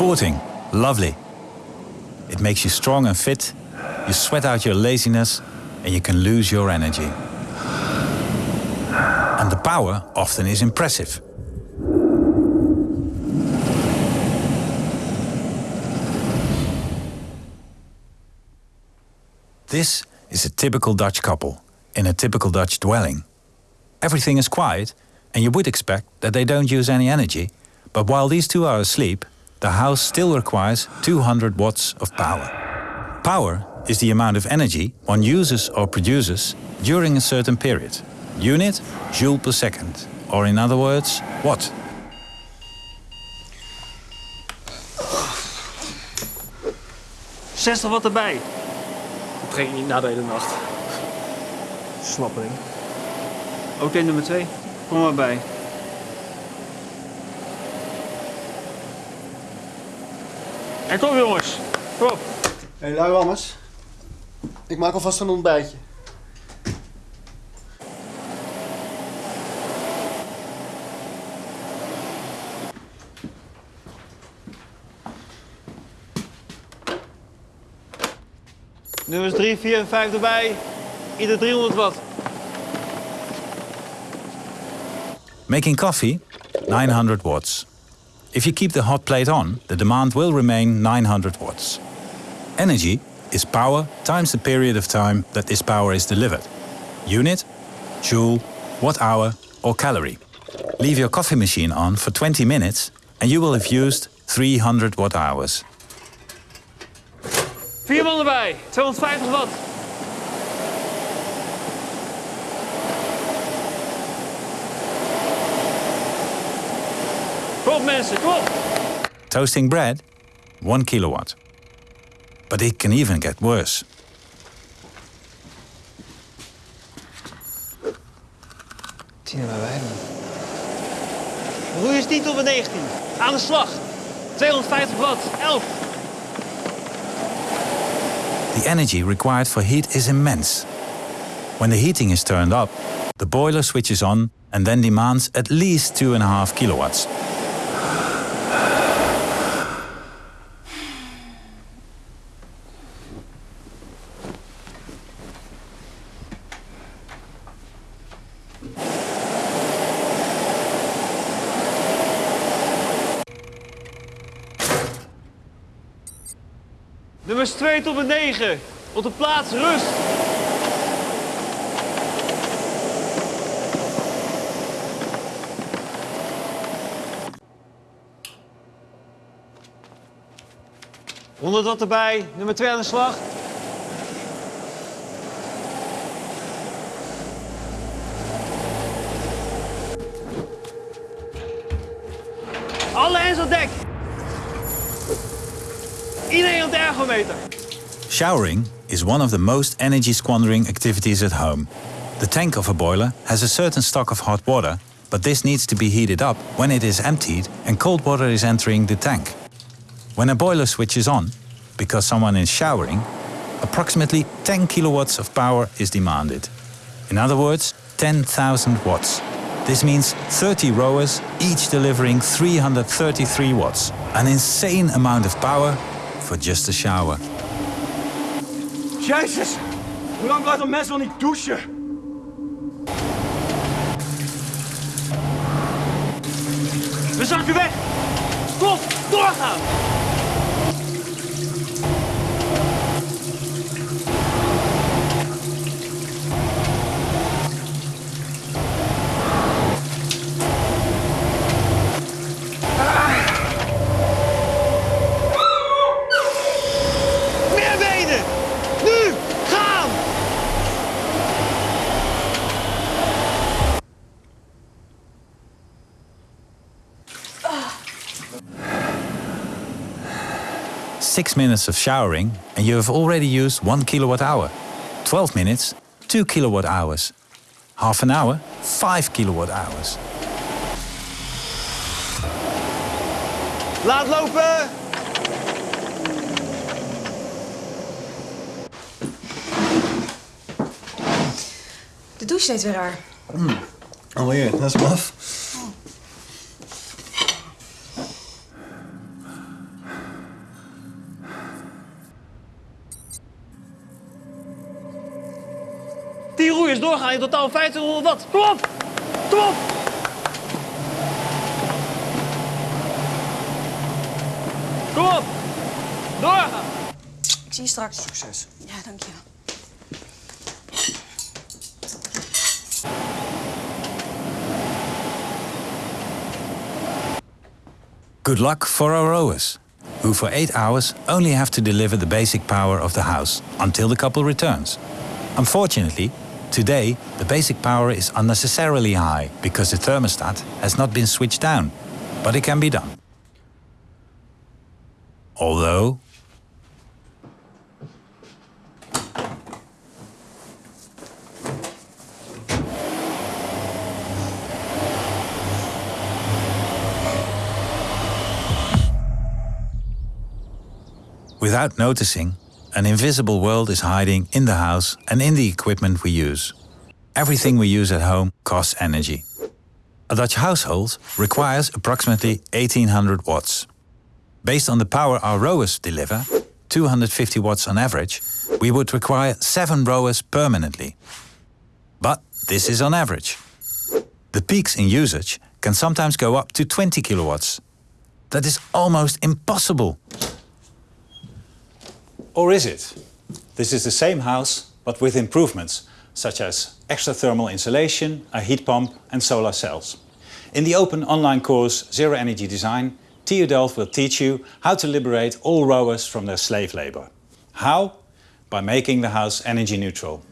Sporting, lovely. It makes you strong and fit, you sweat out your laziness, and you can lose your energy. And the power often is impressive. This is a typical Dutch couple in a typical Dutch dwelling. Everything is quiet, and you would expect that they don't use any energy, but while these two are asleep, the house still requires 200 watts of power. Power is the amount of energy one uses or produces during a certain period. Unit, joule per second. Or in other words, watt. Zestig er watt erbij. Dat ging niet na de hele nacht. Snappering. Oké, nummer 2. Kom maar bij. En kom jongens. Kom op. Hé, hey, lui Lammers. Ik maak alvast een ontbijtje. Nummers 3, 4 en 5 erbij. Ieder 300 watt. Making coffee, 900 watts. If you keep the hot plate on, the demand will remain 900 watts. Energy is power times the period of time that this power is delivered. Unit, joule, watt hour or calorie. Leave your coffee machine on for 20 minutes and you will have used 300 watt hours. Vier man erbij, 250 watt. Op mensen, kom op. Toasting bread, 1 kilowatt. But it can even get worse. Tien bij wij Roei is niet op een 19. Aan de slag. 250 watt, 11. The energy required for heat is immense. When the heating is turned up, the boiler switches on and then demands at least 2.5 kilowatts. Nummers 2 tot en 9. Op de plaats, rust. Honderd wat erbij. Nummer 2 aan de slag. Alle hands op dek. Showering is one of the most energy squandering activities at home. The tank of a boiler has a certain stock of hot water, but this needs to be heated up when it is emptied and cold water is entering the tank. When a boiler switches on, because someone is showering, approximately 10 kilowatts of power is demanded. In other words, 10,000 watts. This means 30 rowers, each delivering 333 watts. An insane amount of power for just a shower. Jezus, hoe lang blijft een mens wel niet douchen? We zakken weg. Stop, doorgaan. 6 minutes of showering and you have already used 1 kilowatt hour. 12 minutes, 2 kilowatt hours. Half an hour, 5 kilowatt hours. Laat lopen! De douche is weer raar. Mm. Alweer, dat is. Doorgaan. In totaal 1500 watt. Kom op! Kom op! Kom op! Doorgaan! Ik zie je straks. Succes. Ja, dankjewel. Good luck for our rowers, who for 8 hours only have to deliver the basic power of the house until the couple returns. Unfortunately, today the basic power is unnecessarily high because the thermostat has not been switched down, but it can be done. Although, Without noticing, an invisible world is hiding in the house and in the equipment we use. Everything we use at home costs energy. A Dutch household requires approximately 1800 watts. Based on the power our rowers deliver, 250 watts on average, we would require 7 rowers permanently. But this is on average. The peaks in usage can sometimes go up to 20 kilowatts. That is almost impossible. Or is it? This is the same house, but with improvements, such as extra thermal insulation, a heat pump and solar cells. In the open online course Zero Energy Design, TU Delft will teach you how to liberate all rowers from their slave labor. How? By making the house energy neutral.